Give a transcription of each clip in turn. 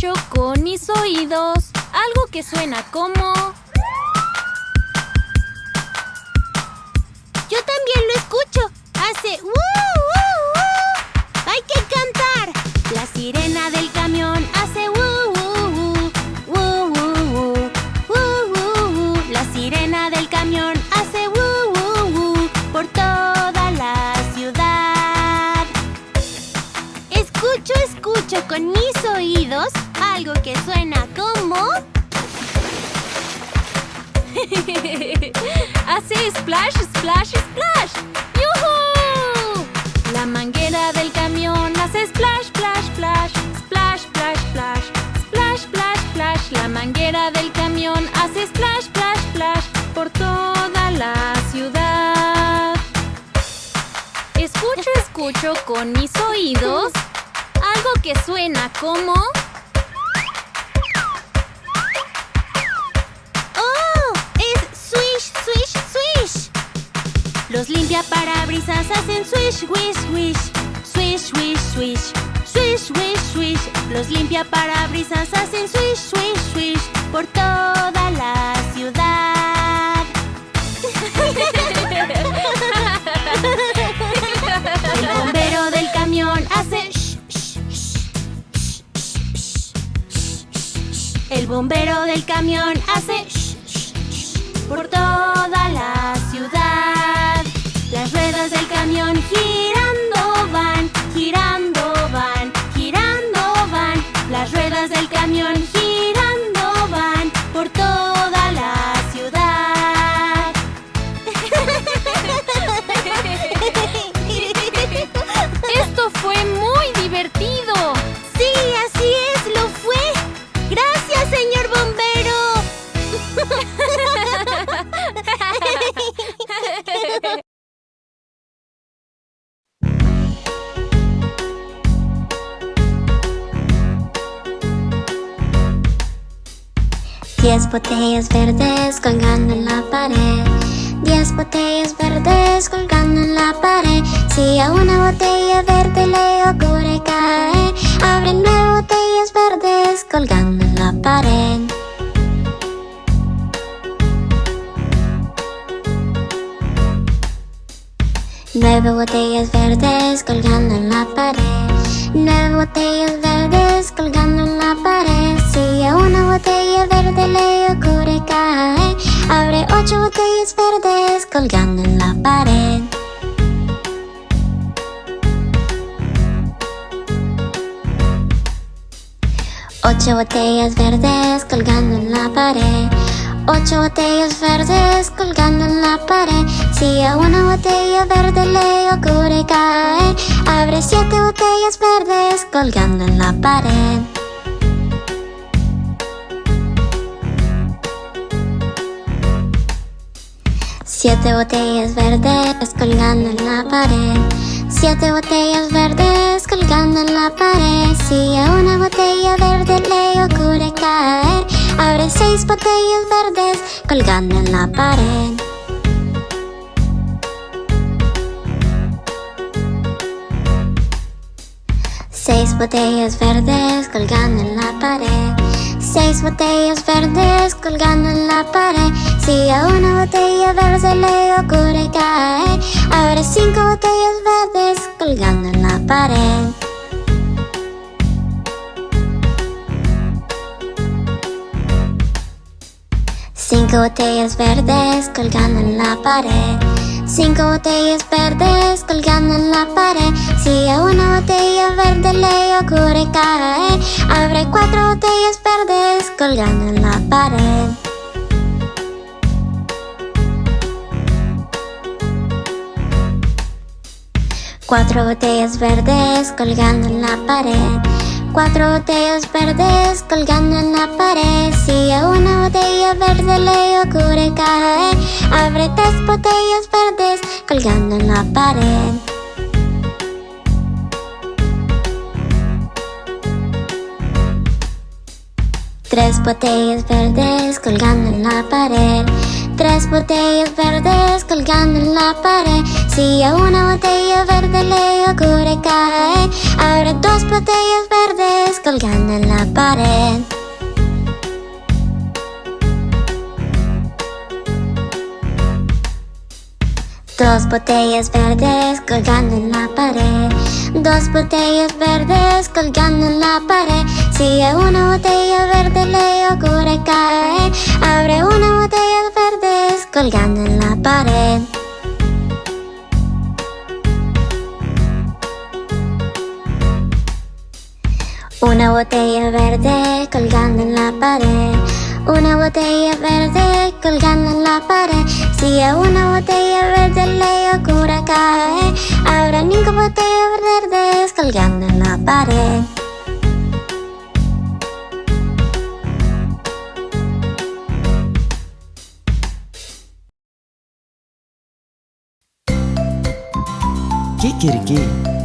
escucho con mis oídos algo que suena como... Yo también lo escucho. Hace ¡uh, uh, uh! Hay que cantar. La sirena del camión hace ¡uh, uh, uh! ¡Uh, uh. La sirena del camión hace ¡uh, uh, uh! por toda la ciudad. Escucho, escucho con mis oídos algo que suena como... Hace splash, splash, splash. ¡Yuhu! La manguera del camión hace splash, splash, splash. Splash, splash, splash. Splash, splash, splash. La manguera del camión hace splash, splash, splash. Por toda la ciudad. Escucho, escucho con mis oídos algo que suena como... Los limpiaparabrisas hacen swish, wish, wish. Swish, wish, swish. Swish, wish, swish. Los limpiaparabrisas hacen swish, swish, swish. Por toda la ciudad. El bombero del camión hace shh. El bombero del camión hace shh, por toda la ciudad. Las ruedas del camión girando Diez botellas verdes colgando en la pared. Diez botellas verdes colgando en la pared. Si a una botella verde le ocurre caer, abre nueve botellas verdes colgando en la pared. Nueve botellas verdes colgando en la pared. Nueve botellas verdes colgando en la pared. Si a una botella verde le ocurre caer, abre ocho botellas verdes colgando en la pared. Ocho botellas verdes colgando en la pared. Ocho botellas verdes colgando en la pared Si a una botella verde le ocurre caer Abre siete botellas verdes colgando en la pared Siete botellas verdes colgando en la pared. Siete botellas verdes colgando en la pared. Si a una botella verde le ocurre caer Abre seis botellas verdes colgando en la pared. Seis botellas verdes colgando en la pared Seis botellas verdes colgando en la pared. Si a una botella verde le ocurre caer Abre cinco botellas verdes colgando en la pared. Cinco botellas verdes colgando en la pared Cinco botellas verdes colgando en la pared. Si a una botella verde le ocurre caer Abre cuatro botellas verdes colgando en la pared. Cuatro botellas verdes colgando en la pared Cuatro botellas verdes colgando en la pared. Si a una botella verde le ocurre caer Abre tres botellas verdes colgando en la pared. Tres botellas verdes colgando en la pared. Tres botellas verdes colgando en la pared Si a una botella verde le ocurre caer Abre dos botellas verdes colgando en la pared. Dos botellas verdes colgando en la pared. Dos botellas verdes colgando en la pared. Si a una botella verde le ocurre caer Abre una botella verdes colgando en la pared Una botella verde colgando en la pared. Una botella verde colgando en la pared. Si a una botella verde le ocurre caer Habrá cinco botellas verdes colgando en la pared. Kikiriki.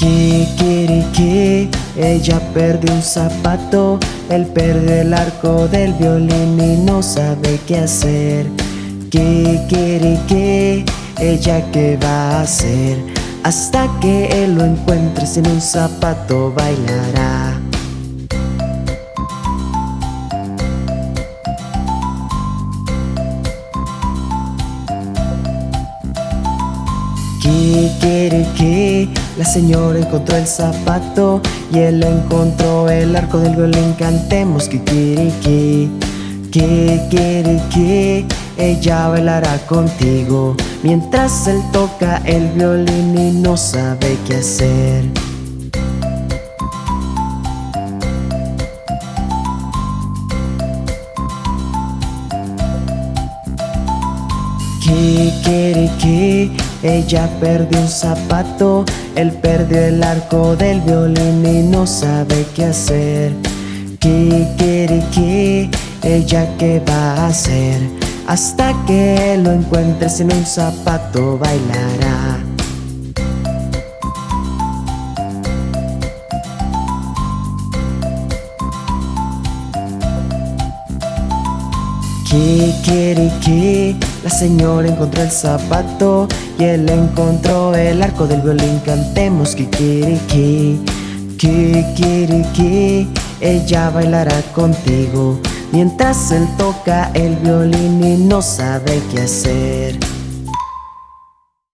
Kikiriki, ella perdió un zapato, él perdió el arco del violín y no sabe qué hacer. Kikiriki, ella qué va a hacer, hasta que él lo encuentre sin un zapato bailará. Kikiriki, la señora encontró el zapato y él encontró el arco del violín. Cantemos Kikiriki, Kikiriki, ella bailará contigo mientras él toca el violín y no sabe qué hacer. Kikiriki, ella perdió un zapato, él perdió el arco del violín y no sabe qué hacer. Kikiriki, ella qué va a hacer, hasta que lo encuentre sin un zapato bailará. Kikiriki, la señora encontró el zapato y él encontró el arco del violín. Cantemos Kikiriki, Kikiriki, ella bailará contigo mientras él toca el violín y no sabe qué hacer.